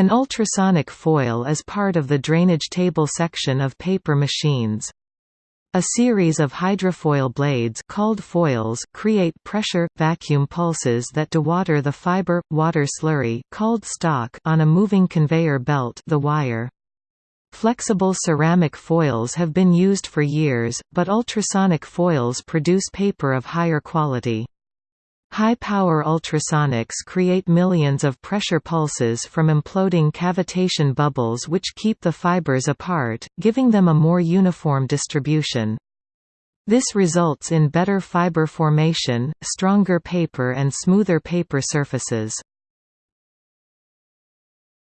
An ultrasonic foil is part of the drainage table section of paper machines. A series of hydrofoil blades called foils create pressure, vacuum pulses that dewater the fiber, water slurry called stock on a moving conveyor belt the wire. Flexible ceramic foils have been used for years, but ultrasonic foils produce paper of higher quality. High-power ultrasonics create millions of pressure pulses from imploding cavitation bubbles which keep the fibers apart, giving them a more uniform distribution. This results in better fiber formation, stronger paper and smoother paper surfaces.